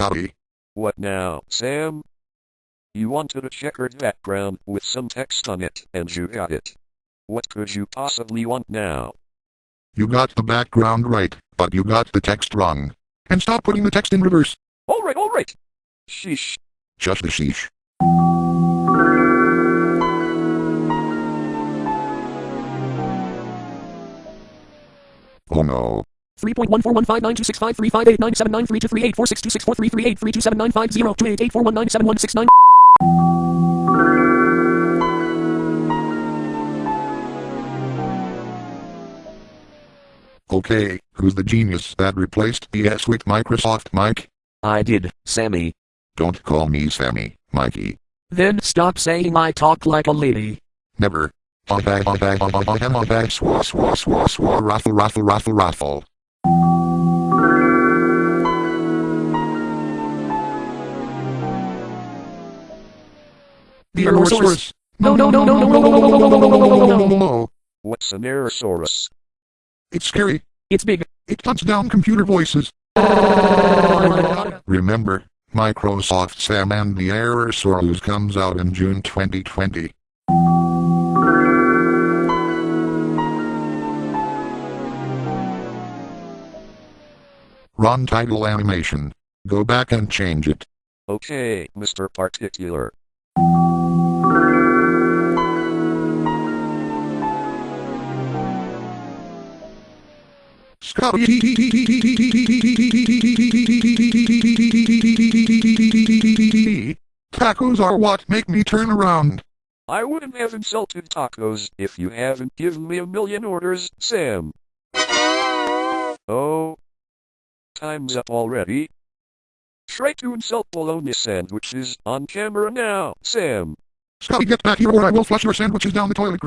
Scotty. What now, Sam? You wanted a checkered background with some text on it, and you got it. What could you possibly want now? You got the background right, but you got the text wrong. And stop putting the text in reverse. Alright, alright. Sheesh. Just the sheesh. Oh no. 3.1415926535897932846264338327950288419719719. Okay, who's the genius that replaced the S with Microsoft Mike? I did, Sammy. Don't call me Sammy, Mikey. Then stop saying I talk like a lady. Never. Raffle, raffle, raffle, raffle. The Aerosaurus. No, no, no, no, no, no, no, no, no, no, no, no, no, no, no. no. What's an Aerosaurus? It's scary. It's big. It hunts down computer voices. Remember, Microsoft Sam and the Aerosaurus comes out in June 2020. Run title animation. Go back and change it. Okay, Mr. Particular. Tacos are what make me turn around. I wouldn't have insulted tacos if you haven't given me a million orders, Sam. Oh. Time's up already. Try to insult bologna sandwiches on camera now, Sam. Scotty, get back here or I will flush your sandwiches down the toilet.